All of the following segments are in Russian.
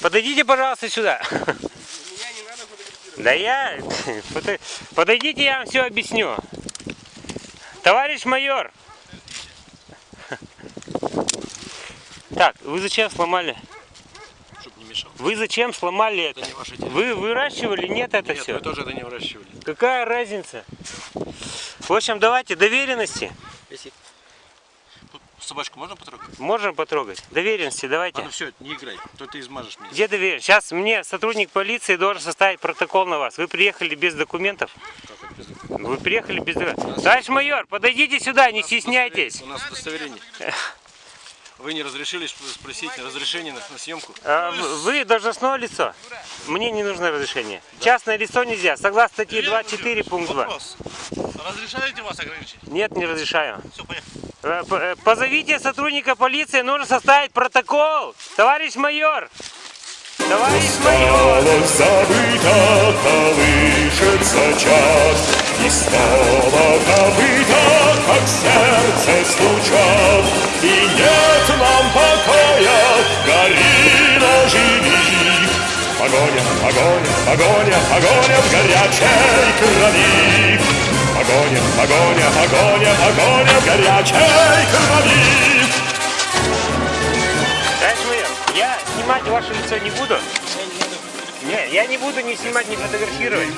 Подойдите, пожалуйста, сюда. Да я... Подо- Подойдите, я вам все объясню. Товарищ майор. Так, вы зачем сломали? Чтоб не мешал. Вы зачем сломали это? Это. Вы выращивали? Нет, это Нет, все. мы тоже это не выращивали. Какая разница? В общем, давайте доверенности. Если... Собачку можно потрогать? Можем потрогать. Доверенности давайте. Ладно, все, не играй, то ты измажешь меня. Где доверенность? Сейчас мне сотрудник полиции должен составить протокол на вас. Вы приехали без документов? Как Вы приехали без документов. Товарищ майор, подойдите сюда, не стесняйтесь. У нас удостоверение. Вы не разрешили сп- спросить разрешение на, на съемку? А, Вы должностное лицо. Мне не нужно разрешение. Частное лицо нельзя. Согласно статье 24 пункт 2. Вопрос. Разрешаете вас ограничить? Нет, не разрешаю. Все, поехали. Э, э, Позовите сотрудника полиции, нужно составить протокол. Товарищ майор! Товарищ майор! Осталось забыто, колышется час, И снова копыта, как сердце стучат, И нет нам покоя, гори, но живи. Погоня, погоня, погоня, погоня в горячей крови. Погоня, погоня, погоня, погоня в горячей крови. Майор, я снимать ваше лицо не буду. Не, я не буду ни снимать, ни фотографировать.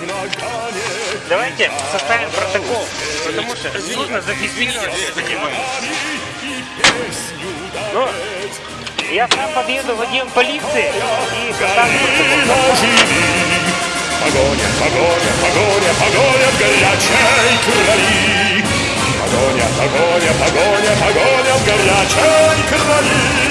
Давайте составим протокол, потому что нужно зафиксировать это дело. Ну, я сам подъеду в отдел полиции и составлю. Погоня, погоня, погоня, погоня в горячей крови. Погоня, погоня, погоня, погоня в горячей крови.